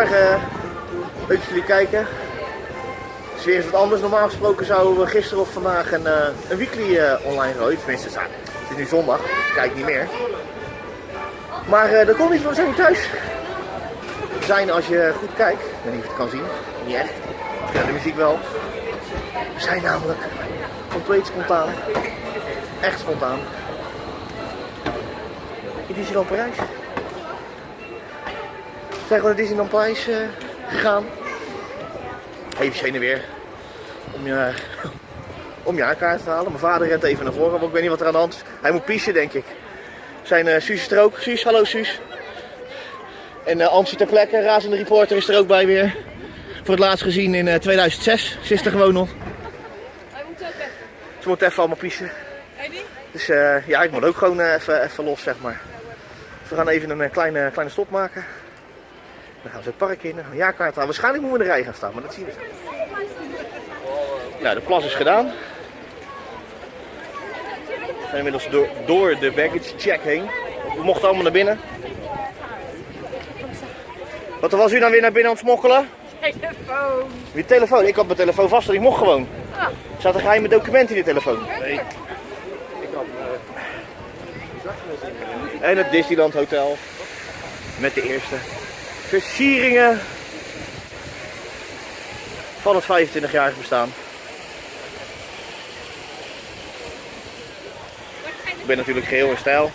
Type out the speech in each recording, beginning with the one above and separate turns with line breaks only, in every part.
Goedemorgen. Leuk dat jullie kijken. Het is weer wat anders. Normaal gesproken zouden we gisteren of vandaag een, eh, een weekly eh, online gooien. Tenminste, het is nu zondag, dus ik kijk niet meer. Maar eh, dat kon niet, we zijn niet thuis. We zijn, als je goed kijkt, ik weet niet of je het kan zien, niet echt. Ken de muziek wel. We zijn namelijk compleet spontaan. Echt spontaan. In Disneyland Parijs. We zijn gewoon naar Disneyland Parijs eh, gegaan. Even heen en weer. Om je, om je haarkaart te halen. Mijn vader rent even naar voren, want ik weet niet wat er aan de hand is. Hij moet pissen, denk ik. Zijn uh, Suus is er ook. Suus, hallo Suus. En uh, Antje ter plekke, razende reporter, is er ook bij weer. Voor het laatst gezien in uh, 2006. Ze is er gewoon nog.
Hij moet ook even.
Ze moet even allemaal
niet?
Dus eh, ja, ik moet ook gewoon eh, even, even los, zeg maar. Dus we gaan even een eh, kleine, kleine stop maken. Dan gaan we het park in, dan gaan we een jaarkaart halen. Waarschijnlijk moeten we in de rij gaan staan, maar dat zien we. Nou, de plas is gedaan. We zijn inmiddels door, door de baggage check heen. We mochten allemaal naar binnen. Wat was u dan weer naar binnen aan het smokkelen?
Telefoon.
Wie telefoon? Ik had mijn telefoon vast, want ik mocht gewoon.
Ah.
Er zaten geheime documenten in de telefoon.
Nee.
En het Disneyland Hotel. Met de eerste versieringen van het 25-jarig bestaan. Ik ben natuurlijk geheel in stijl.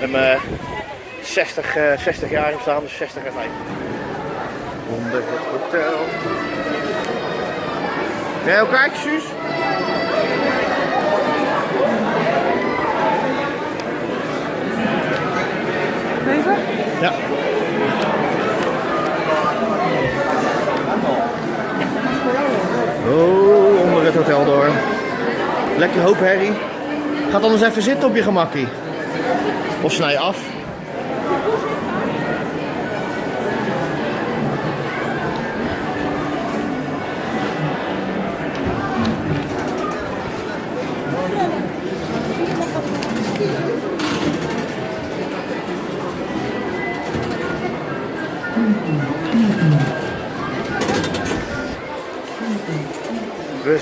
Met mijn 60, eh 60 jaar bestaan, dus 60 en 50. Onder het hotel. Ben je ook kijken, Suus?
Even?
Ja. Oh, onder het hotel door. Lekker hoop herrie. Gaat anders even zitten op je gemakkie. Of snij af.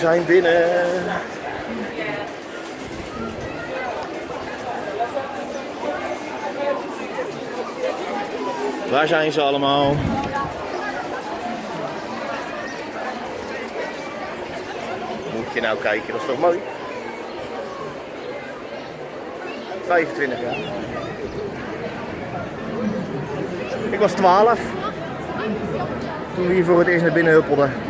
Zijn binnen. Waar zijn ze allemaal? Moet je nou kijken, dat is toch mooi? 25 jaar. Ik was 12 toen we hier voor het eerst naar binnen huppelden.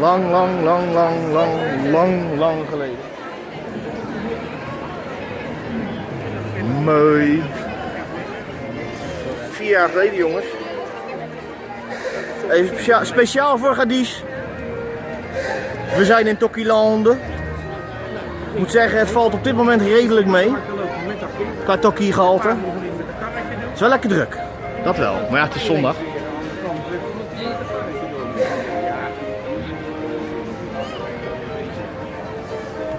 Lang, lang, lang, lang, lang, lang, lang geleden. Mooi. Vier jaar geleden, jongens. Even speciaal, voor Gadis. We zijn in Tokiland. Ik moet zeggen, het valt op dit moment redelijk mee. Qua gehalte. Het is wel lekker druk. Dat wel. Maar ja, het is zondag.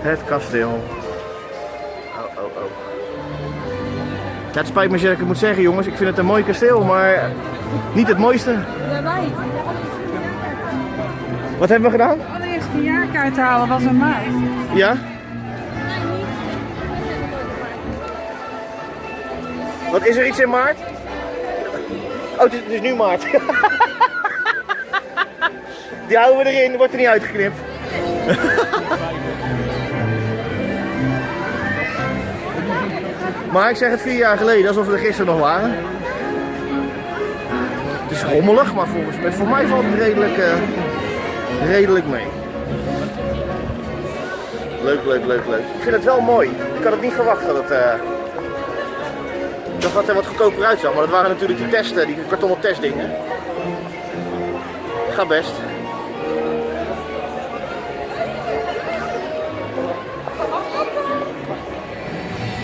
Het kasteel. Oh, oh, oh. Ja, het spijt me dat ik het moet zeggen, jongens. Ik vind het een mooi kasteel, maar niet het mooiste. Wat hebben we gedaan?
Allereerst een jaarkaart halen was een maat.
Ja? Wat is er iets in maart? Oh, het is, het is nu maart. Die houden we erin, wordt er niet uitgeknipt. Maar ik zeg het vier jaar geleden, alsof we er gisteren nog waren. Het is rommelig, maar volgens mij, voor mij valt het redelijk, eh, redelijk mee. Leuk, leuk, leuk, leuk. Ik vind het wel mooi. Ik had het niet verwacht dat het, dat het er wat goedkoper uitzag. Maar dat waren natuurlijk die testen, die kartonnen testdingen. Gaat best.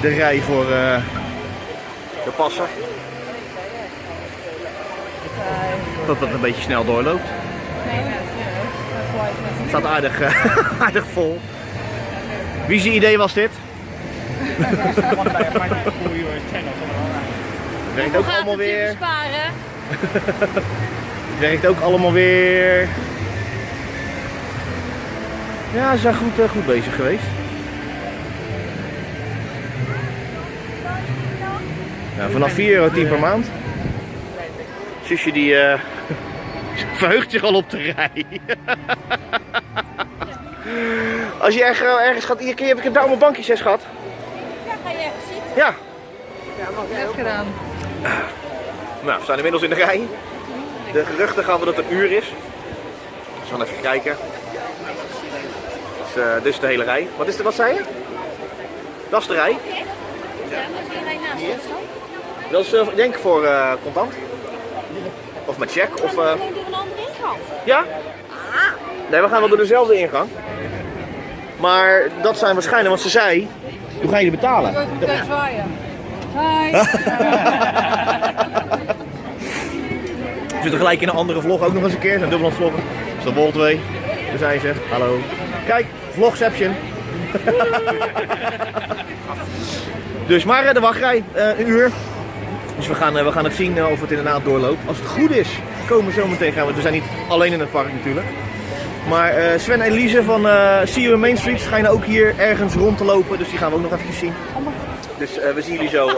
De rij voor eh, de passen. Dat het een beetje snel doorloopt. Het staat aardig, eh, aardig vol. Wie zijn idee was dit? Werkt ook allemaal weer. Het werkt ook allemaal weer. Ja, ze zijn goed, eh, goed bezig geweest. Ja, vanaf 4,10 euro per maand. Zusje die eh, verheugt zich al op de rij. Als je erg- ergens gaat, hier, heb ik daar allemaal bankjes, hè, schat?
Ja, ga je ergens zitten?
Ja.
Net gedaan.
Nou, we staan inmiddels in de rij. De geruchten gaan we dat het een uur is. Dus we gaan even kijken. Dus, eh, dus de hele rij. Wat is er, wat zei je? Dat is de rij.
Ja, als je rij naast ons dan.
Dat is ik denk voor eh, contant. Of met check. Of, eh,
door een andere ingang.
ja? Nee, we gaan wel door dezelfde ingang. Maar dat zijn waarschijnlijk, want ze zei, hoe ga je die betalen?
Ik meteen zwaaien. Hi.
We zitten gelijk in een andere vlog ook nog eens een keer. Zijn dubbel aan het vloggen. Dus dat wordt twee. Daar zijn ze. Hallo. Kijk, vlogception. dus maar eh, de wachtrij, eh, een uur. Dus we gaan, eh, we gaan het zien eh, of het inderdaad doorloopt. Als het goed is, komen we zo meteen gaan. We we zijn niet alleen in het park natuurlijk. Maar eh, Sven en Elise van eh See You in Main Street schijnen ook hier ergens rond te lopen. Dus die gaan we ook nog even zien. Dus we zien jullie zo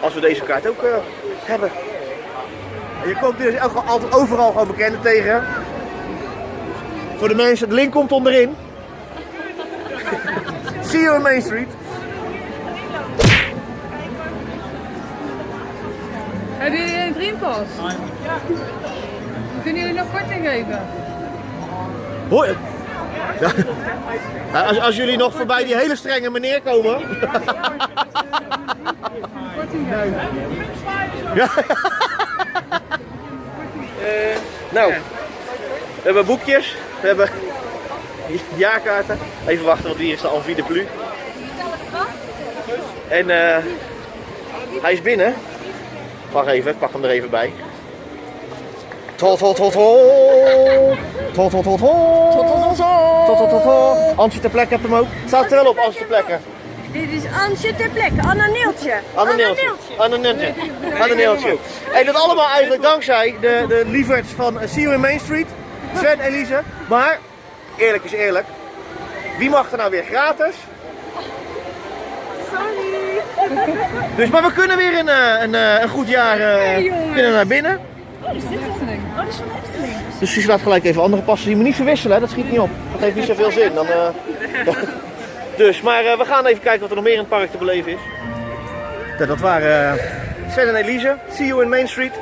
als we deze kaart ook hebben. Je komt dus altijd overal gewoon bekenden tegen. Voor de mensen, de link komt onderin. See you in Main Street.
Hebben jullie een dreampas? Ja. Kunnen jullie nog korting geven?
Hoi. Ja. Als, als jullie nog voorbij die hele strenge meneer komen.
Korting geven.
Ja. Eh, nou, we hebben boekjes, we hebben jaarkaarten. Even wachten, want hier is de Envie de Plu. En eh, hij is binnen. Wacht even, ik pak hem er even bij. Tot, tot, tot, tot. Tot, tot, tot, tot. Tot, tot, tot, tot. Antje ter plekke heb hem ook. Staat er wel op, Antje ter plekke.
Dit is Ansje ter plekke. Anna Neeltje.
Anne Neeltje. Anne Neeltje. Anne Neeltje. En dat allemaal eigenlijk dankzij de, de lieverds van See You in Main Street. Sven en Elise. Maar, eerlijk is eerlijk. Wie mag er nou weer gratis?
Sorry.
Dus, maar we kunnen weer een, eh, een, eh, een goed jaar kunnen naar binnen.
Oh, is dit
Efteling.
Oh, dat is van de Efteling.
Dus je laat gelijk even andere passen. Die moet niet verwisselen, hè? dat schiet niet op. Dat heeft niet zoveel zin. Dan, dus, maar we gaan even kijken wat er nog meer in het park te beleven is. Ja, dat waren Sven en Elise. See you in Main Street.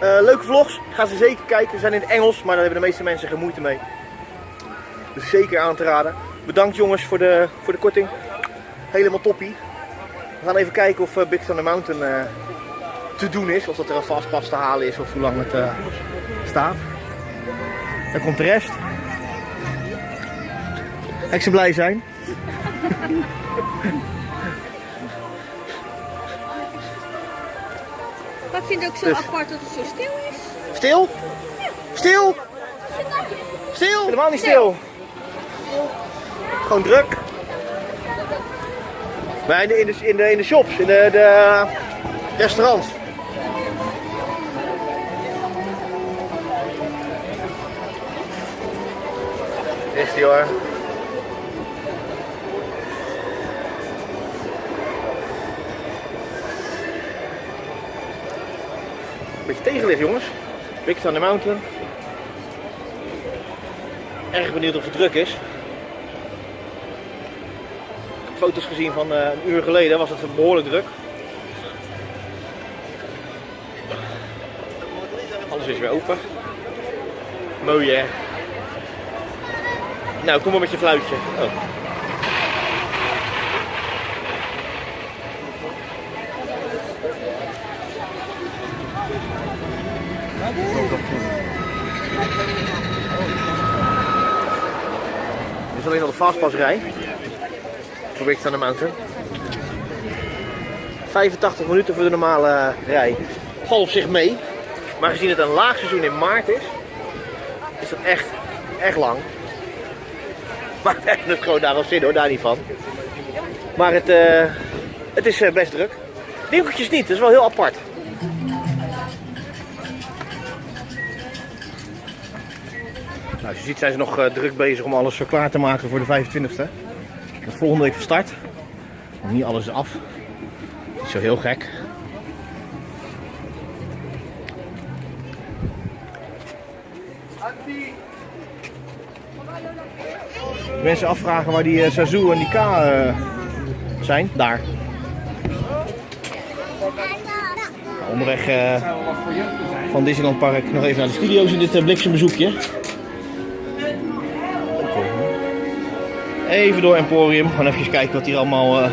Leuke vlogs. Ga ze zeker kijken. Ze zijn in het Engels, maar daar hebben de meeste mensen geen moeite mee. Dus zeker aan te raden. Bedankt jongens voor de, voor de korting. Helemaal toppie. We gaan even kijken of eh, Big Thunder Mountain eh, te doen is. Of dat er een vastpas te halen is of hoe lang het eh, staat. Dan komt de rest. Ik ze blij zijn.
Maar ik vind het ook zo
Dus-
apart dat het zo stil is.
Stil? Stil? Stil? Helemaal niet stil. Gewoon druk. Maar in de, in de, in de, de shops, in de, de restaurants. Die hoor. Beetje tegenlicht jongens. Big Thunder Mountain. Erg benieuwd of het druk is. Foto's gezien van eh, een uur geleden, was het behoorlijk druk. Alles is weer open. Mooi hè. Nou, kom maar met je fluitje. Oh. Dit is alleen al de fastpassrij gewicht aan de Mountain. 85 minuten voor de normale eh, rij. Valt zich mee. Maar gezien het een laag seizoen in maart is, is dat echt, echt lang. Maar we hebben het gewoon daar al zin hoor, daar niet van. Maar het, eh, het is eh, best druk. Winkeltjes niet, dat is wel heel apart. Nou, als je ziet zijn ze nog druk bezig om alles zo klaar te maken voor de 25e. Dat is volgende week van start. Nog niet alles af. Niet zo heel gek. Mensen afvragen waar die eh, Sazu en die K eh, zijn. Daar. Onderweg eh, van Disneyland Park nog even naar de studio's in dit uh, bliksembezoekje. Even door Emporium. Gewoon even kijken wat hier allemaal eh,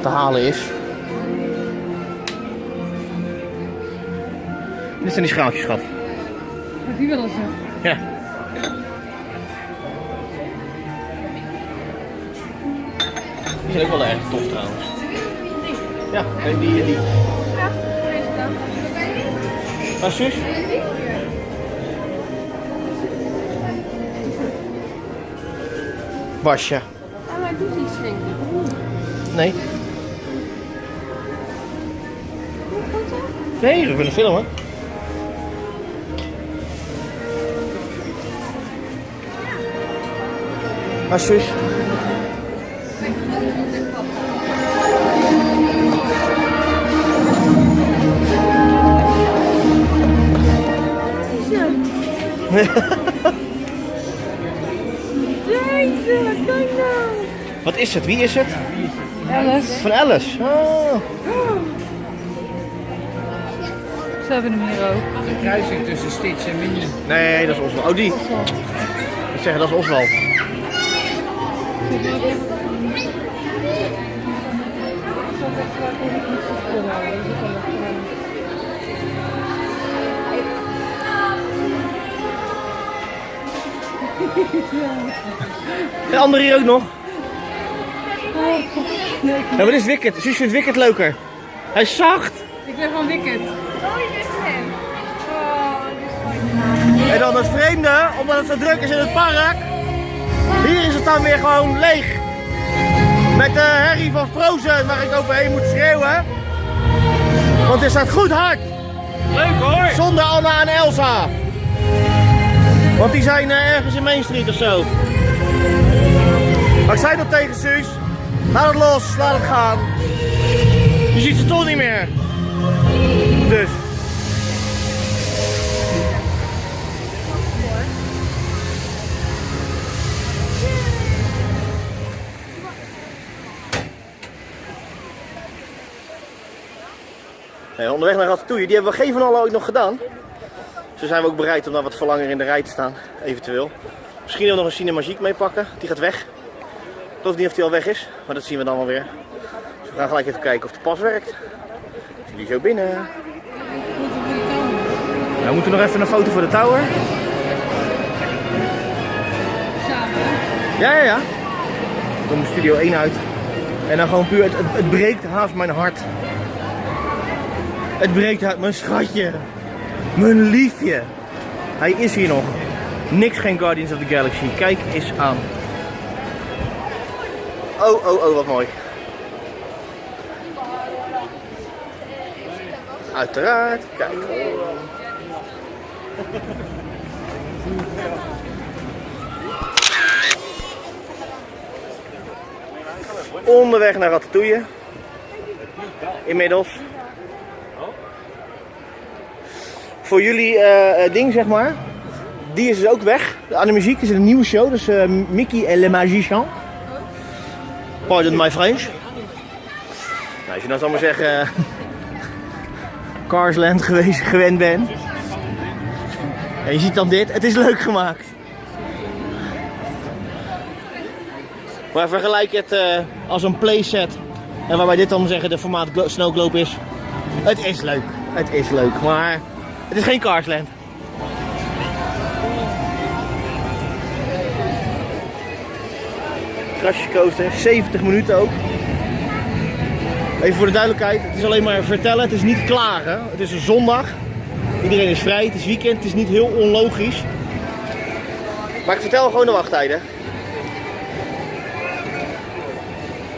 te halen is. Dit zijn die schaaltjes, schat.
Wat die willen ze.
Ja. Die zijn ook wel erg tof trouwens. Ja, en die en die.
Ja, deze dan.
Zus? Basje.
Maar doet iets, denk ik.
Nee. Nee, we willen filmen. Zus. Wat is het? Wie is het?
Alice.
Van Alice. Oh.
Ze hebben hem hier ook.
De kruising tussen Stitch en Minion.
Nee, dat is Oswald. Oh, die. Ik zeg, dat is Oswald. De andere hier ook nog. Ja, maar dit is Wicked. Zus vindt Wicked leuker. Hij is zacht.
Ik ben van Wicked.
Oh, dit is hem. Oh.
En dan het vreemde, omdat het zo druk is in het park. Hier is het dan weer gewoon leeg. Met de herrie van Frozen waar ik overheen moet schreeuwen. Want het staat goed hard.
Leuk hoor!
Zonder Anna en Elsa. Want die zijn eh, ergens in Main Street of zo. Maar ik zei dat tegen Suus. Laat het los, laat het gaan. Je ziet ze toch niet meer. Dus. Onderweg naar Ratatouille, die hebben we geen van allen ooit nog gedaan. Zo zijn we ook bereid om daar wat voor langer in de rij te staan, eventueel. Misschien nog een Cinemagique meepakken, die gaat weg. Ik geloof niet of die al weg is, maar dat zien we dan wel weer. Dus we gaan gelijk even kijken of de pas werkt. Zie die zo binnen. We moeten nog even een foto voor de tower. Ja, ja, ja. Kom de studio 1 uit. En dan gewoon puur, het, het, breekt haast mijn hart. Het breekt uit mijn schatje. Mijn liefje. Hij is hier nog. Niks geen Guardians of the Galaxy. Kijk eens aan. Oh, oh, oh, wat mooi. Uiteraard. Kijk. Onderweg naar Ratatouille. Inmiddels. Voor jullie eh, eh, ding, zeg maar. Die is dus ook weg. Aan de muziek is een nieuwe show. Dus eh, Mickey en Le Magicien. Pardon my French. Nou, als je zal maar zeggen... eh, Carsland geweest, gewend bent. En je ziet dan dit. Het is leuk gemaakt. Maar vergelijk het eh, als een playset. En waarbij dit dan zeggen de formaat glo- Snow Globe is. Het is leuk. Het is leuk. Maar het is geen Carsland. Crash coaster, 70 minuten ook. Even voor de duidelijkheid, het is alleen maar vertellen, het is niet klagen. Het is een zondag. Iedereen is vrij, het is weekend, het is niet heel onlogisch. Maar ik vertel gewoon de wachttijden.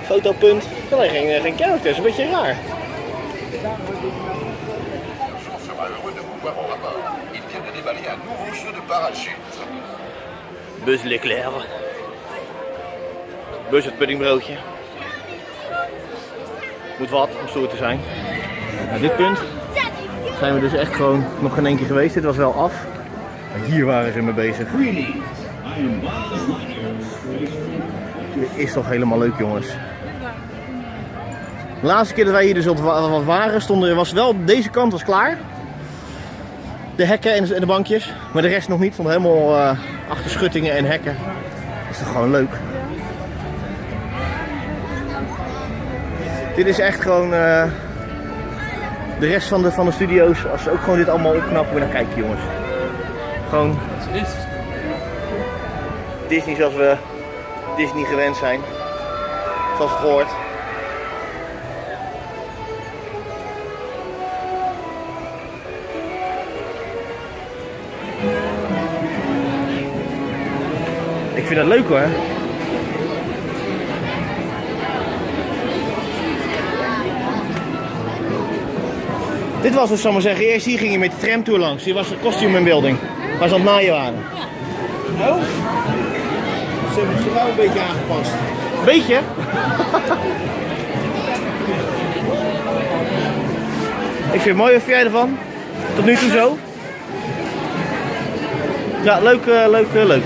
Fotopunt. Alleen geen, geen characters, een beetje raar. Bus Leclerc. Bus het puddingbroodje. Moet wat om stoer te zijn. Nou, dit punt zijn we dus echt gewoon nog geen één keer geweest. Dit was wel af. Maar hier waren ze mee bezig. Dit is toch helemaal leuk jongens. De laatste keer dat wij hier dus op wat waren, stonden, was wel, deze kant was klaar. De hekken en de, bankjes. Maar de rest nog niet. Stond helemaal eh, achter schuttingen en hekken. Dat is toch gewoon leuk. Dit is echt gewoon eh, de rest van de, van de studio's. Als ze ook gewoon dit allemaal opknappen, moet je naar kijken jongens. Gewoon Disney zoals we Disney gewend zijn. Zoals het hoort. Ik vind dat leuk hoor. Dit was dus, zal ik maar zeggen, eerst hier ging je met de tramtour langs. Hier was de costume in building. Waar ze aan het naaien waren. Oh? Ze hebben het wel een beetje aangepast. Beetje? Ik vind het mooi, wat vind jij ervan? Tot nu toe zo? Ja, leuk, eh, leuk, eh, leuk.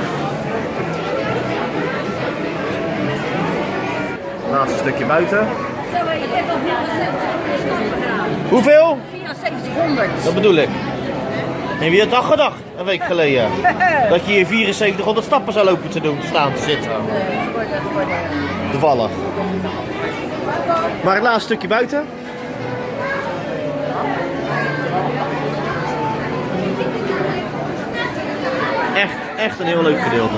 Laatste stukje buiten.
Zo, ik heb al 74 gedaan.
Hoeveel?
7400.
Dat bedoel ik. En wie had dat gedacht, een week geleden? Dat je hier 7400 stappen zou lopen te doen, te staan, te zitten. Toevallig. Maar het laatste stukje buiten. Echt, echt een heel leuk gedeelte.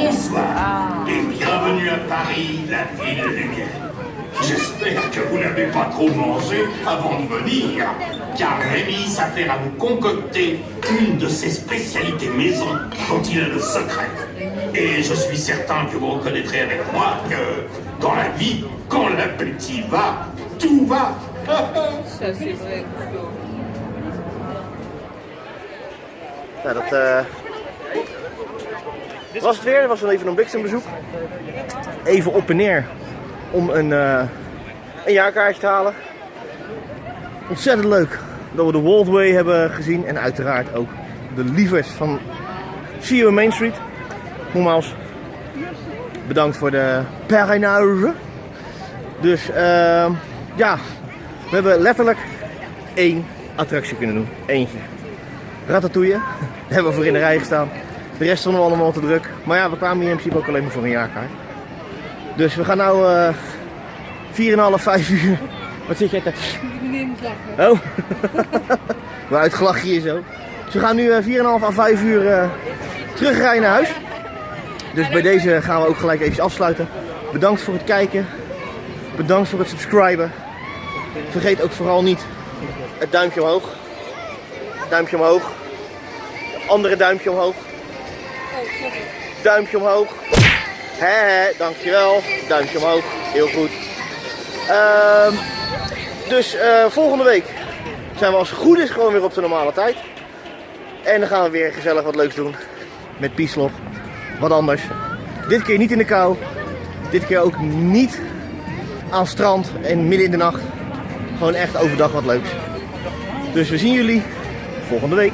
Bonsoir et bienvenue à Paris, la ville de lumière. J'espère que vous n'avez pas trop mangé avant de venir, car Rémi s'affaire à vous concocter une de ses spécialités maison dont il a le secret. Et je suis certain que vous reconnaîtrez avec moi que dans la vie, quand l'appétit va, tout va.
Nou, dat eh, was het weer. Dat was dan even een bliksembezoek. Even op en neer om een, eh, een jaarkaartje te halen. Ontzettend leuk dat we de Waldway hebben gezien. En uiteraard ook de lievers van You Main Street. Nogmaals, bedankt voor de parrainage. Dus ehm, ja, we hebben letterlijk één attractie kunnen doen. Eentje. Ratatouille. Daar hebben we voor in de rij gestaan. De rest vonden we allemaal te druk. Maar ja, we kwamen hier in principe ook alleen maar voor een jaarkaart. Dus we gaan nou eh 4,5, 5 uur. Wat zit jij te... Oh. uitgelachen hier zo. Dus we gaan nu eh, 4,5 à 5 uur eh, terugrijden naar huis. Dus bij deze gaan we ook gelijk even afsluiten. Bedankt voor het kijken. Bedankt voor het subscriben. Vergeet ook vooral niet het duimpje omhoog. Duimpje omhoog. Andere duimpje omhoog. Duimpje omhoog. Hè, dankjewel. Duimpje omhoog. Heel goed. Ehm, dus eh, volgende week zijn we als het goed is gewoon weer op de normale tijd. En dan gaan we weer gezellig wat leuks doen. Met Pieslof. Wat anders. Dit keer niet in de kou. Dit keer ook niet aan strand en midden in de nacht. Gewoon echt overdag wat leuks. Dus we zien jullie volgende week.